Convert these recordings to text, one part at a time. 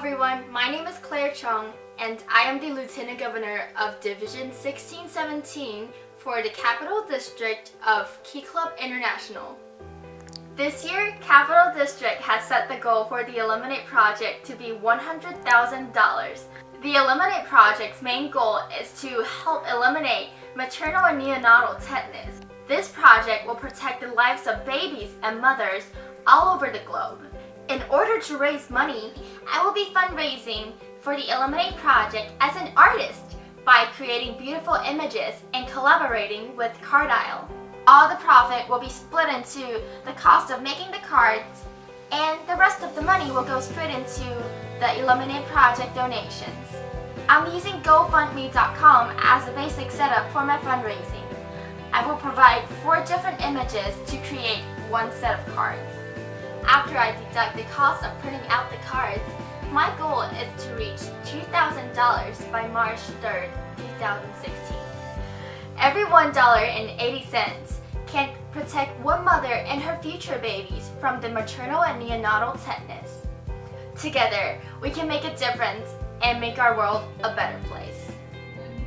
everyone, my name is Claire Chung and I am the Lieutenant Governor of Division 1617 for the Capital District of Key Club International. This year, Capital District has set the goal for the Eliminate project to be $100,000. The Eliminate project's main goal is to help eliminate maternal and neonatal tetanus. This project will protect the lives of babies and mothers all over the globe. In order to raise money, I will be fundraising for the Eliminate project as an artist by creating beautiful images and collaborating with Cardile. All the profit will be split into the cost of making the cards and the rest of the money will go straight into the Eliminate project donations. I'm using GoFundMe.com as a basic setup for my fundraising. I will provide four different images to create one set of cards. After I deduct the cost of printing out the cards, my goal is to reach $2,000 by March 3rd, 2016. Every $1.80 can protect one mother and her future babies from the maternal and neonatal tetanus. Together, we can make a difference and make our world a better place.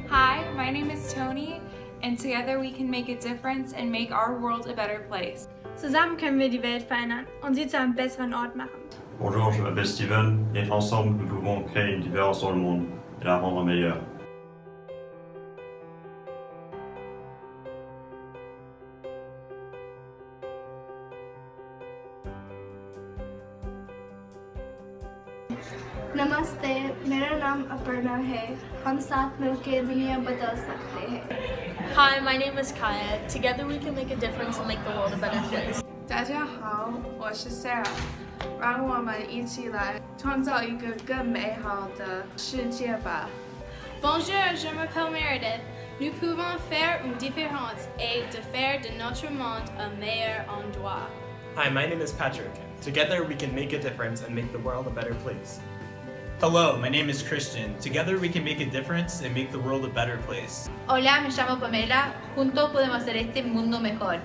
Hi, my name is Tony, and together we can make a difference and make our world a better place. Zusammen können wir die Welt verändern und sie zu einem besseren Ort machen. Bonjour, je m'appelle Steven et ensemble nous pouvons créer une différence dans le monde et la rendre meilleure. नमस्ते मेरा नाम अपर्णा है हम साथ मिलकर दुनिया बदल सकते हैं Hi, my name is Kaya. Together we can make a difference and make the world a better place. 大家好，我是 Sarah，让我们一起来创造一个更美好的世界吧。 Bonjour, je m'appelle Meredith. Nous pouvons faire une différence et de faire de notre monde un meilleur endroit. Hi, my name is Patrick. Together we can make a difference and make the world a better place. Hello, my name is Christian. Together we can make a difference and make the world a better place. Hola, me llamo Pamela. Juntos podemos hacer este mundo mejor.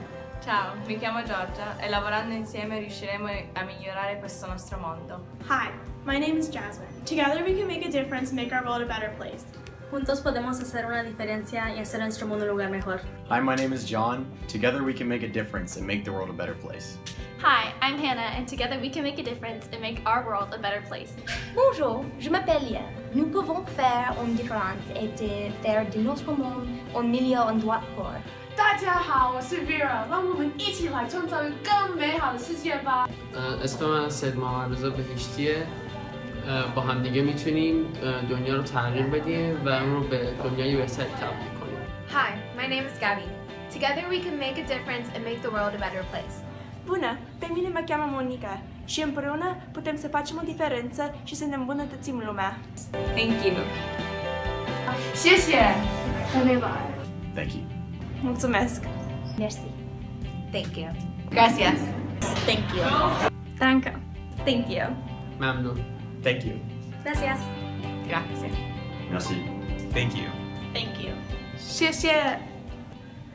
Ciao, mi chiamo Giorgia e lavorando insieme riusciremo a migliorare questo nostro mondo. Hi, my name is Jasmine. Together we can make a difference and make our world a better place. Juntos podemos hacer una diferencia y hacer nuestro mundo un lugar mejor. Hi, my name is John. Together we can make a difference and make the world a better place. Hi, I'm Hannah and together we can make a difference and make our world a better place. Bonjour, je m'appelle Lia. Nous pouvons faire une différence et de faire de notre monde un meilleur endroit pour. 大家好，我是 Vera，让我们一起来创造一个更美好的世界吧。 اسم من سید محمد رضا بهشتیه با همدیگه میتونیم دنیا رو تغییر بدیم و اون رو به دنیای بهتری تبدیل کنیم Hi, my name is Gabby. Together we can make a difference and make the world a better place. Bună! Pe mine mă cheamă Monica și împreună putem să facem o diferență și să ne îmbunătățim lumea. Thank you! Șeșe! Thank you! Mulțumesc! Merci! Thank you! Gracias! Thank you! Danke! Thank you! Mamdu! Thank you! Gracias! Grazie! Merci! Thank you! Thank you! Șeșe!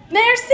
Merci!